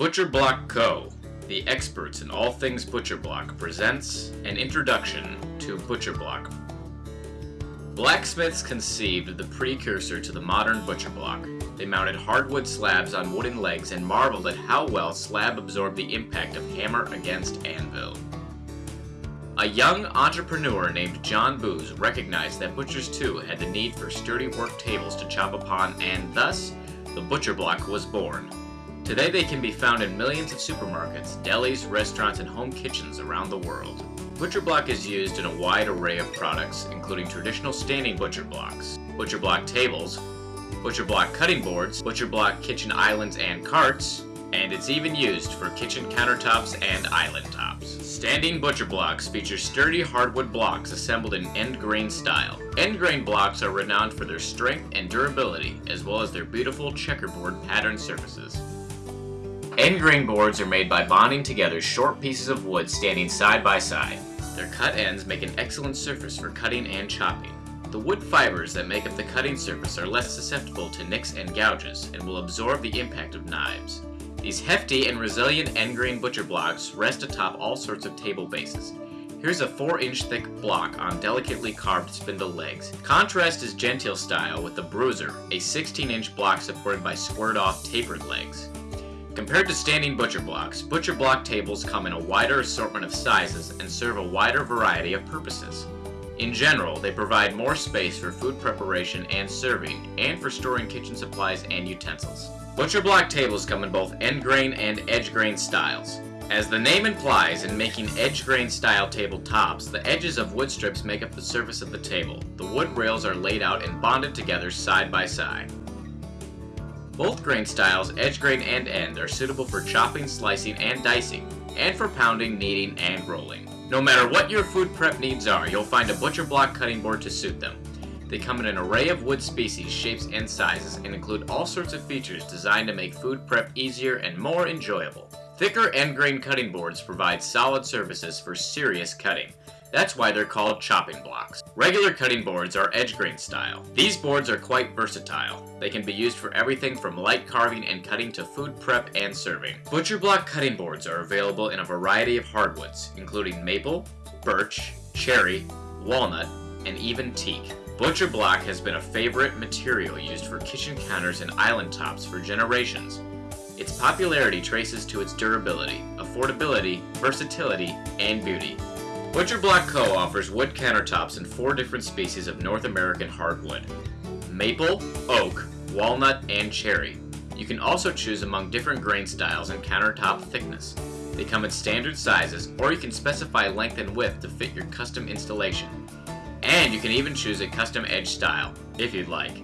Butcher Block Co., the experts in all things Butcher Block, presents an introduction to Butcher Block. Blacksmiths conceived the precursor to the modern butcher block. They mounted hardwood slabs on wooden legs and marveled at how well slab absorbed the impact of hammer against anvil. A young entrepreneur named John Boos recognized that butchers too had the need for sturdy work tables to chop upon and thus, the butcher block was born. Today they can be found in millions of supermarkets, delis, restaurants, and home kitchens around the world. Butcher block is used in a wide array of products, including traditional standing butcher blocks, butcher block tables, butcher block cutting boards, butcher block kitchen islands and carts, and it's even used for kitchen countertops and island tops. Standing butcher blocks feature sturdy hardwood blocks assembled in end grain style. End grain blocks are renowned for their strength and durability, as well as their beautiful checkerboard pattern surfaces. End grain boards are made by bonding together short pieces of wood standing side by side. Their cut ends make an excellent surface for cutting and chopping. The wood fibers that make up the cutting surface are less susceptible to nicks and gouges and will absorb the impact of knives. These hefty and resilient end grain butcher blocks rest atop all sorts of table bases. Here's a 4-inch thick block on delicately carved spindle legs. Contrast is genteel style with the bruiser, a 16-inch block supported by squared-off tapered legs. Compared to standing butcher blocks, butcher block tables come in a wider assortment of sizes and serve a wider variety of purposes. In general, they provide more space for food preparation and serving, and for storing kitchen supplies and utensils. Butcher block tables come in both end grain and edge grain styles. As the name implies, in making edge grain style tabletops, the edges of wood strips make up the surface of the table. The wood rails are laid out and bonded together side by side. Both grain styles, edge grain and end, are suitable for chopping, slicing, and dicing, and for pounding, kneading, and rolling. No matter what your food prep needs are, you'll find a butcher block cutting board to suit them. They come in an array of wood species, shapes, and sizes, and include all sorts of features designed to make food prep easier and more enjoyable. Thicker end grain cutting boards provide solid surfaces for serious cutting. That's why they're called chopping blocks. Regular cutting boards are edge grain style. These boards are quite versatile. They can be used for everything from light carving and cutting to food prep and serving. Butcher block cutting boards are available in a variety of hardwoods, including maple, birch, cherry, walnut, and even teak. Butcher block has been a favorite material used for kitchen counters and island tops for generations. Its popularity traces to its durability, affordability, versatility, and beauty. Butcher Block Co. offers wood countertops in four different species of North American hardwood. Maple, oak, walnut, and cherry. You can also choose among different grain styles and countertop thickness. They come in standard sizes, or you can specify length and width to fit your custom installation. And you can even choose a custom edge style, if you'd like.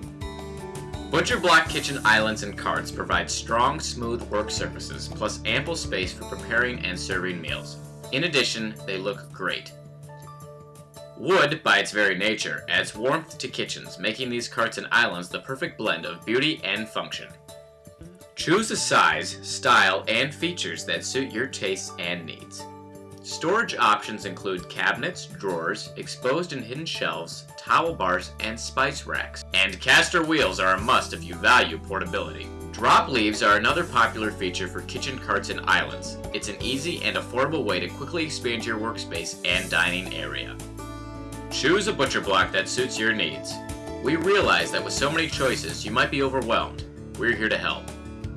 Butcher Block kitchen islands and carts provide strong, smooth work surfaces, plus ample space for preparing and serving meals. In addition, they look great. Wood, by its very nature, adds warmth to kitchens, making these carts and islands the perfect blend of beauty and function. Choose a size, style, and features that suit your tastes and needs. Storage options include cabinets, drawers, exposed and hidden shelves, towel bars, and spice racks. And caster wheels are a must if you value portability. Drop leaves are another popular feature for kitchen carts and islands. It's an easy and affordable way to quickly expand your workspace and dining area. Choose a butcher block that suits your needs. We realize that with so many choices, you might be overwhelmed. We're here to help.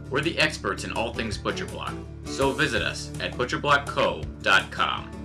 We're the experts in all things butcher block, so visit us at butcherblockco.com.